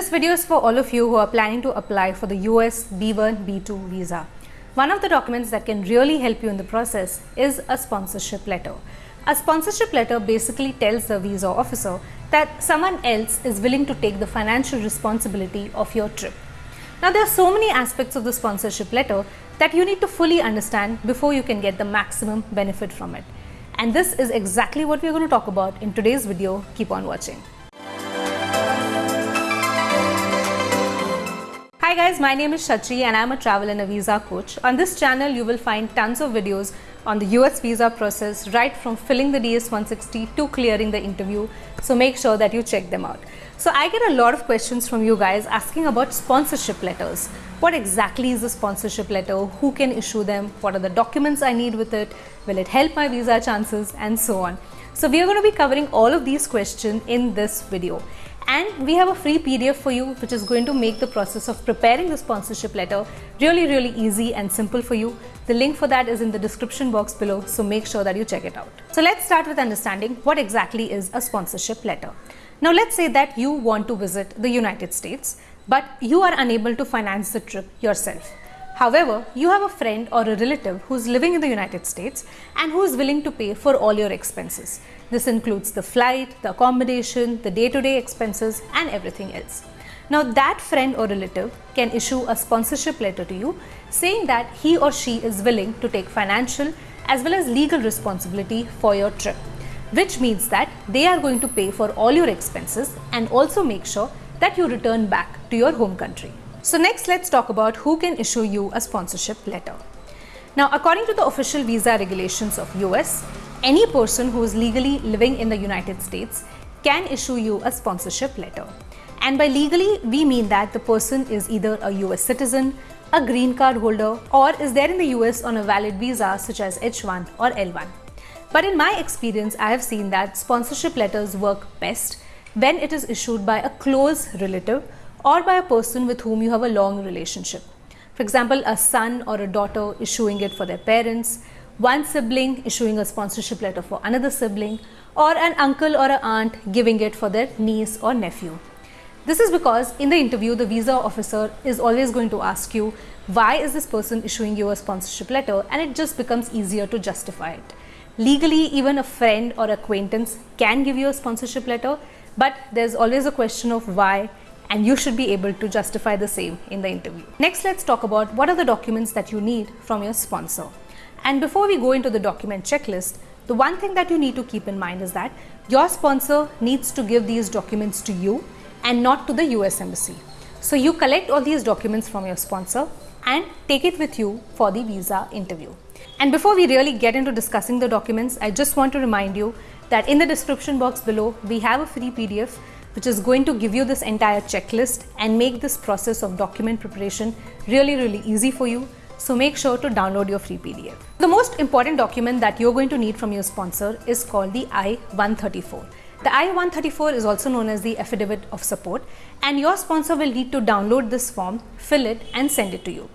This video is for all of you who are planning to apply for the US B1 B2 visa. One of the documents that can really help you in the process is a sponsorship letter. A sponsorship letter basically tells the visa officer that someone else is willing to take the financial responsibility of your trip. Now there are so many aspects of the sponsorship letter that you need to fully understand before you can get the maximum benefit from it. And this is exactly what we're going to talk about in today's video. Keep on watching. Hi guys, my name is Shachi and I'm a travel and a visa coach. On this channel, you will find tons of videos on the US visa process right from filling the DS-160 to clearing the interview. So make sure that you check them out. So I get a lot of questions from you guys asking about sponsorship letters. What exactly is a sponsorship letter? Who can issue them? What are the documents I need with it? Will it help my visa chances? And so on. So we are going to be covering all of these questions in this video and we have a free PDF for you which is going to make the process of preparing the sponsorship letter really really easy and simple for you. The link for that is in the description box below so make sure that you check it out. So let's start with understanding what exactly is a sponsorship letter. Now let's say that you want to visit the United States but you are unable to finance the trip yourself. However, you have a friend or a relative who is living in the United States and who is willing to pay for all your expenses. This includes the flight, the accommodation, the day-to-day -day expenses and everything else. Now that friend or relative can issue a sponsorship letter to you saying that he or she is willing to take financial as well as legal responsibility for your trip, which means that they are going to pay for all your expenses and also make sure that you return back to your home country. So next let's talk about who can issue you a sponsorship letter. Now according to the official visa regulations of US, any person who is legally living in the United States can issue you a sponsorship letter. And by legally, we mean that the person is either a US citizen, a green card holder, or is there in the US on a valid visa such as H1 or L1. But in my experience, I have seen that sponsorship letters work best when it is issued by a close relative or by a person with whom you have a long relationship. For example, a son or a daughter issuing it for their parents, one sibling issuing a sponsorship letter for another sibling, or an uncle or an aunt giving it for their niece or nephew. This is because in the interview, the visa officer is always going to ask you, why is this person issuing you a sponsorship letter? And it just becomes easier to justify it. Legally, even a friend or acquaintance can give you a sponsorship letter, but there's always a question of why and you should be able to justify the same in the interview. Next, let's talk about what are the documents that you need from your sponsor. And before we go into the document checklist, the one thing that you need to keep in mind is that your sponsor needs to give these documents to you and not to the US Embassy. So you collect all these documents from your sponsor and take it with you for the visa interview. And before we really get into discussing the documents, I just want to remind you that in the description box below, we have a free PDF which is going to give you this entire checklist and make this process of document preparation really, really easy for you. So make sure to download your free PDF. The most important document that you're going to need from your sponsor is called the I-134. The I-134 is also known as the Affidavit of Support and your sponsor will need to download this form, fill it and send it to you.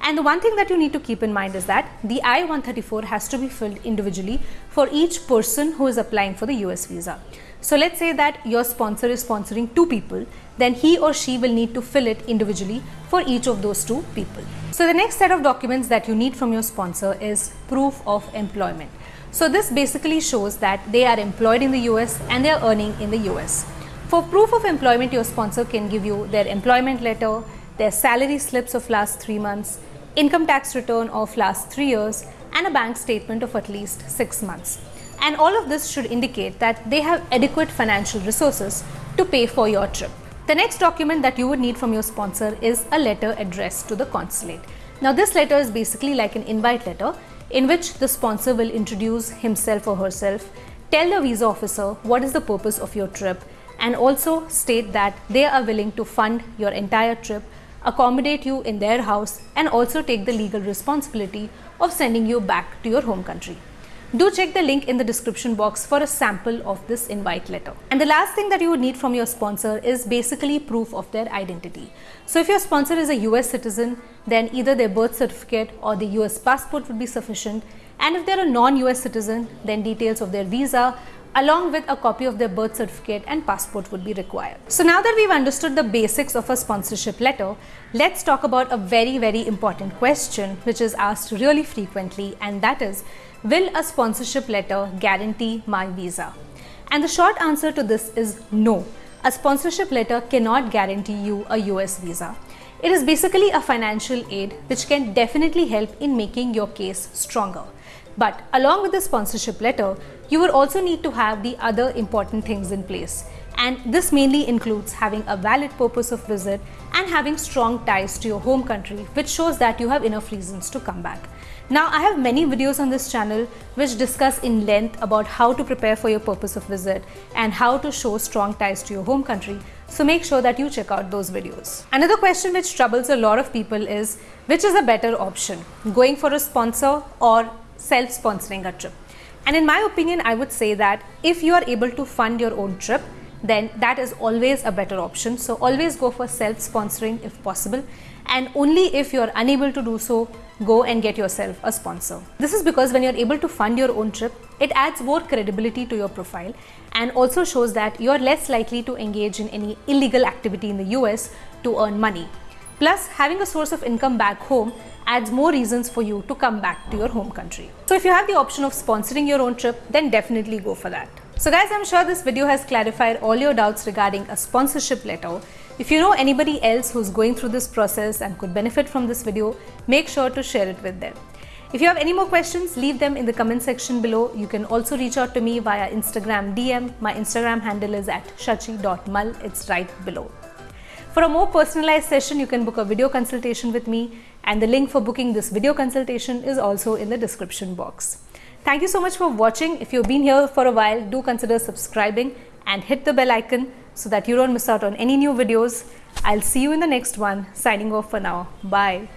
And the one thing that you need to keep in mind is that the I-134 has to be filled individually for each person who is applying for the US visa. So let's say that your sponsor is sponsoring two people, then he or she will need to fill it individually for each of those two people. So the next set of documents that you need from your sponsor is proof of employment. So this basically shows that they are employed in the US and they are earning in the US. For proof of employment, your sponsor can give you their employment letter, their salary slips of last three months, income tax return of last three years, and a bank statement of at least six months and all of this should indicate that they have adequate financial resources to pay for your trip. The next document that you would need from your sponsor is a letter addressed to the consulate. Now this letter is basically like an invite letter in which the sponsor will introduce himself or herself, tell the visa officer what is the purpose of your trip and also state that they are willing to fund your entire trip, accommodate you in their house and also take the legal responsibility of sending you back to your home country. Do check the link in the description box for a sample of this invite letter. And the last thing that you would need from your sponsor is basically proof of their identity. So if your sponsor is a US citizen, then either their birth certificate or the US passport would be sufficient. And if they're a non-US citizen, then details of their visa, along with a copy of their birth certificate and passport would be required. So now that we've understood the basics of a sponsorship letter, let's talk about a very very important question which is asked really frequently and that is, will a sponsorship letter guarantee my visa? And the short answer to this is no. A sponsorship letter cannot guarantee you a US visa. It is basically a financial aid which can definitely help in making your case stronger. But along with the sponsorship letter, you would also need to have the other important things in place. And this mainly includes having a valid purpose of visit and having strong ties to your home country, which shows that you have enough reasons to come back. Now, I have many videos on this channel which discuss in length about how to prepare for your purpose of visit and how to show strong ties to your home country. So make sure that you check out those videos. Another question which troubles a lot of people is which is a better option, going for a sponsor or self-sponsoring a trip. And in my opinion, I would say that if you are able to fund your own trip, then that is always a better option. So always go for self-sponsoring if possible. And only if you're unable to do so, go and get yourself a sponsor. This is because when you're able to fund your own trip, it adds more credibility to your profile and also shows that you're less likely to engage in any illegal activity in the US to earn money. Plus, having a source of income back home adds more reasons for you to come back to your home country. So if you have the option of sponsoring your own trip, then definitely go for that. So guys, I'm sure this video has clarified all your doubts regarding a sponsorship letter. If you know anybody else who's going through this process and could benefit from this video, make sure to share it with them. If you have any more questions, leave them in the comment section below. You can also reach out to me via Instagram DM. My Instagram handle is at shachi.mal. It's right below. For a more personalized session, you can book a video consultation with me and the link for booking this video consultation is also in the description box. Thank you so much for watching. If you've been here for a while, do consider subscribing and hit the bell icon so that you don't miss out on any new videos. I'll see you in the next one. Signing off for now. Bye.